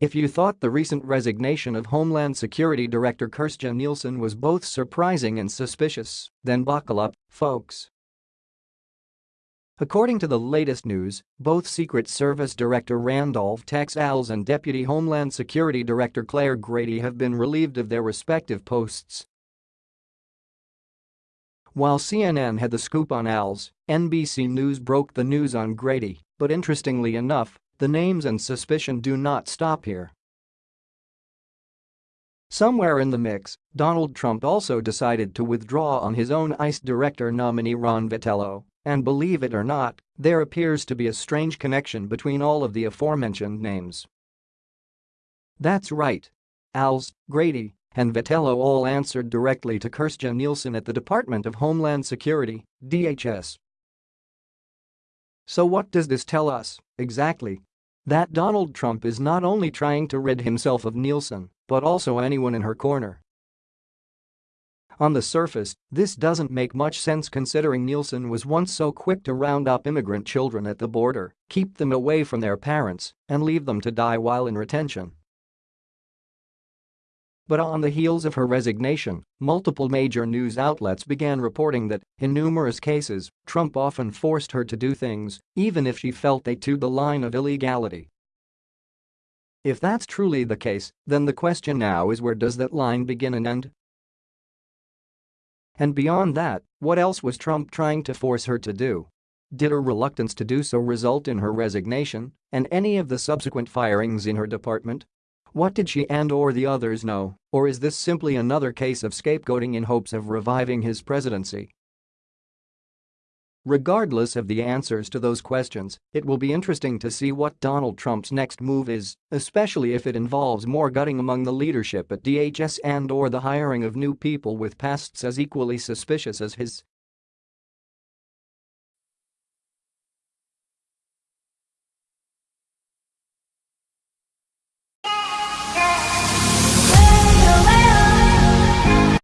If you thought the recent resignation of Homeland Security Director Kirstjen Nielsen was both surprising and suspicious, then buckle up, folks. According to the latest news, both Secret Service Director Randolph Tex and Deputy Homeland Security Director Claire Grady have been relieved of their respective posts. While CNN had the scoop on Alles, NBC News broke the news on Grady, but interestingly enough, the names and suspicion do not stop here. Somewhere in the mix, Donald Trump also decided to withdraw on his own ICE director nominee Ron Vitiello, and believe it or not, there appears to be a strange connection between all of the aforementioned names. That's right. Alles, Grady, and Vitiello all answered directly to Kirstjen Nielsen at the Department of Homeland Security, DHS. So what does this tell us, exactly? That Donald Trump is not only trying to rid himself of Nielsen, but also anyone in her corner. On the surface, this doesn't make much sense considering Nielsen was once so quick to round up immigrant children at the border, keep them away from their parents, and leave them to die while in retention. But on the heels of her resignation, multiple major news outlets began reporting that, in numerous cases, Trump often forced her to do things, even if she felt they toed the line of illegality. If that's truly the case, then the question now is where does that line begin and end? And beyond that, what else was Trump trying to force her to do? Did her reluctance to do so result in her resignation and any of the subsequent firings in her department? What did she and or the others know, or is this simply another case of scapegoating in hopes of reviving his presidency? Regardless of the answers to those questions, it will be interesting to see what Donald Trump's next move is, especially if it involves more gutting among the leadership at DHS and or the hiring of new people with pasts as equally suspicious as his.